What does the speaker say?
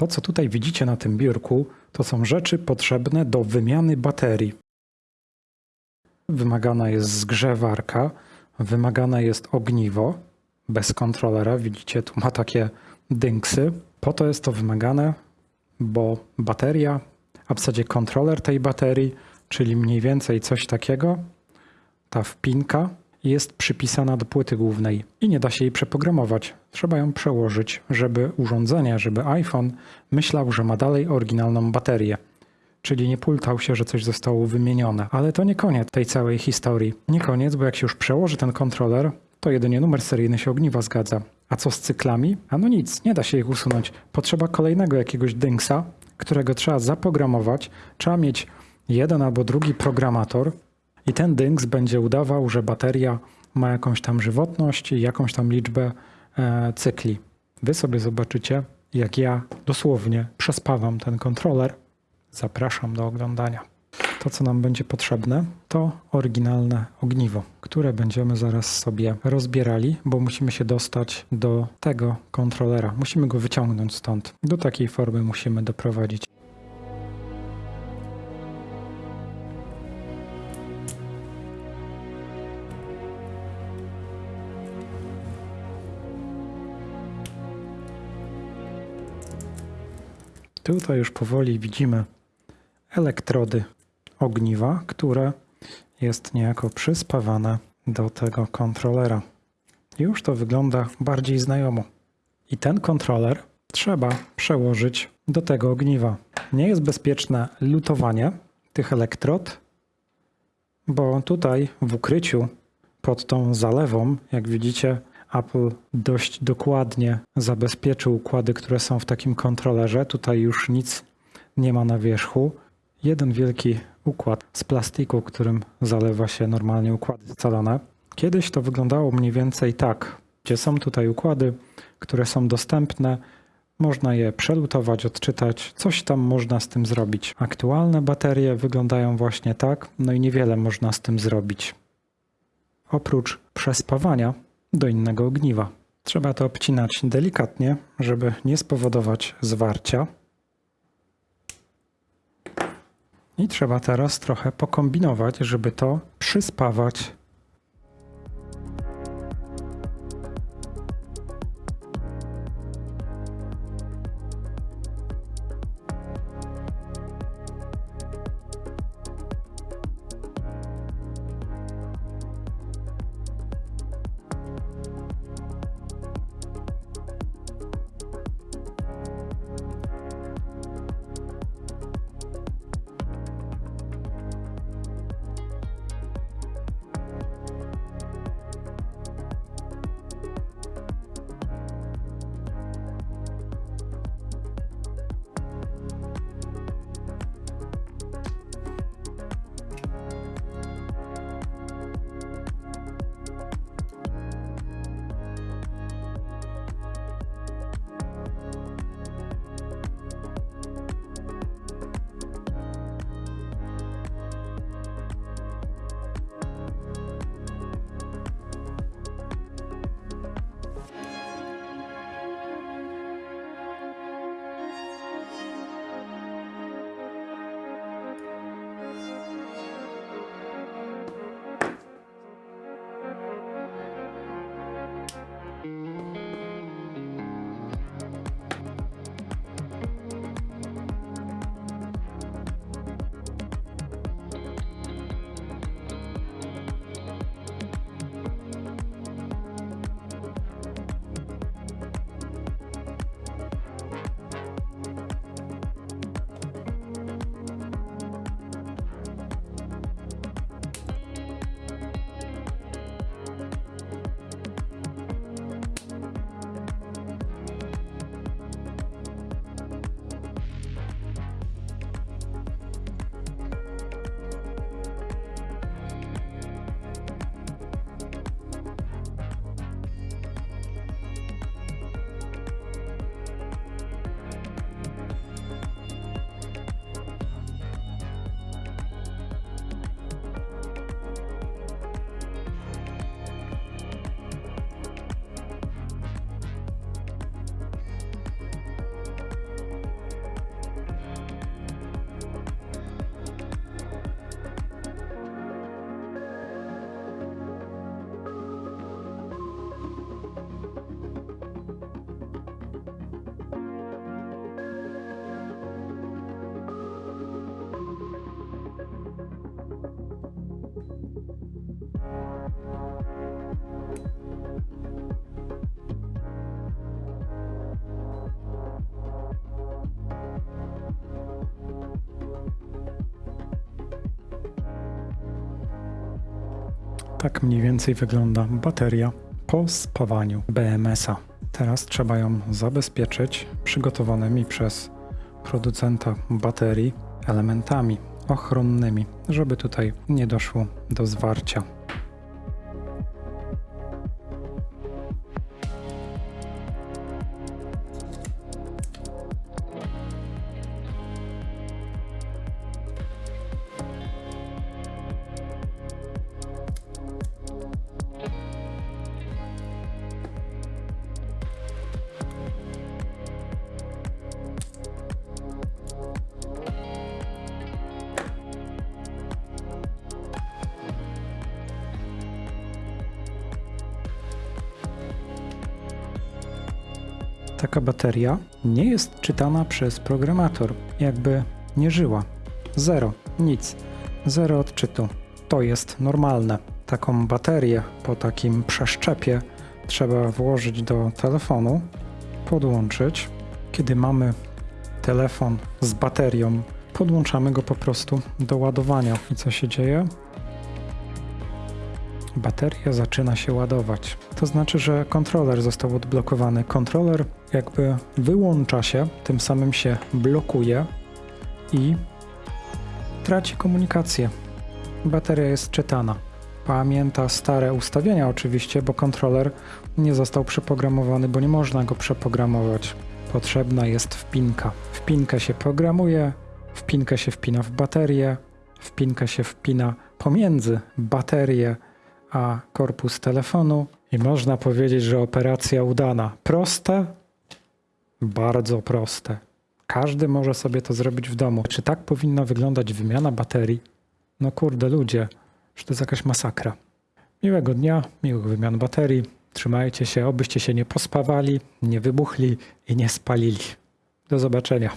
To, co tutaj widzicie na tym biurku, to są rzeczy potrzebne do wymiany baterii. Wymagana jest zgrzewarka, wymagane jest ogniwo bez kontrolera. Widzicie, tu ma takie dynksy. Po to jest to wymagane, bo bateria, a w zasadzie kontroler tej baterii, czyli mniej więcej coś takiego, ta wpinka jest przypisana do płyty głównej i nie da się jej przeprogramować. Trzeba ją przełożyć, żeby urządzenie, żeby iPhone myślał, że ma dalej oryginalną baterię. Czyli nie pultał się, że coś zostało wymienione. Ale to nie koniec tej całej historii. Nie koniec, bo jak się już przełoży ten kontroler, to jedynie numer seryjny się ogniwa zgadza. A co z cyklami? A no nic, nie da się ich usunąć. Potrzeba kolejnego jakiegoś dynksa, którego trzeba zaprogramować. Trzeba mieć jeden albo drugi programator i ten dynks będzie udawał, że bateria ma jakąś tam żywotność i jakąś tam liczbę e, cykli. Wy sobie zobaczycie, jak ja dosłownie przespawam ten kontroler. Zapraszam do oglądania. To, co nam będzie potrzebne, to oryginalne ogniwo, które będziemy zaraz sobie rozbierali, bo musimy się dostać do tego kontrolera. Musimy go wyciągnąć stąd. Do takiej formy musimy doprowadzić. Tutaj już powoli widzimy elektrody ogniwa, które jest niejako przyspawane do tego kontrolera. Już to wygląda bardziej znajomo. I ten kontroler trzeba przełożyć do tego ogniwa. Nie jest bezpieczne lutowanie tych elektrod, bo tutaj w ukryciu pod tą zalewą, jak widzicie, Apple dość dokładnie zabezpieczył układy, które są w takim kontrolerze. Tutaj już nic nie ma na wierzchu. Jeden wielki układ z plastiku, którym zalewa się normalnie układy scalone. Kiedyś to wyglądało mniej więcej tak, gdzie są tutaj układy, które są dostępne. Można je przelutować, odczytać, coś tam można z tym zrobić. Aktualne baterie wyglądają właśnie tak, no i niewiele można z tym zrobić. Oprócz przespawania do innego ogniwa. Trzeba to obcinać delikatnie, żeby nie spowodować zwarcia. I trzeba teraz trochę pokombinować, żeby to przyspawać. Tak mniej więcej wygląda bateria po spawaniu BMS-a. Teraz trzeba ją zabezpieczyć przygotowanymi przez producenta baterii elementami ochronnymi, żeby tutaj nie doszło do zwarcia. Taka bateria nie jest czytana przez programator, jakby nie żyła. Zero, nic, zero odczytu. To jest normalne. Taką baterię po takim przeszczepie trzeba włożyć do telefonu, podłączyć. Kiedy mamy telefon z baterią, podłączamy go po prostu do ładowania. I co się dzieje? Bateria zaczyna się ładować. To znaczy, że kontroler został odblokowany. Kontroler jakby wyłącza się, tym samym się blokuje i traci komunikację. Bateria jest czytana. Pamięta stare ustawienia oczywiście, bo kontroler nie został przeprogramowany, bo nie można go przeprogramować. Potrzebna jest wpinka. Wpinkę się programuje, wpinkę się wpina w baterię, wpinkę się wpina pomiędzy baterię a korpus telefonu i można powiedzieć, że operacja udana. Proste? Bardzo proste. Każdy może sobie to zrobić w domu. Czy tak powinna wyglądać wymiana baterii? No kurde, ludzie, że to jest jakaś masakra. Miłego dnia, miłych wymian baterii. Trzymajcie się, obyście się nie pospawali, nie wybuchli i nie spalili. Do zobaczenia.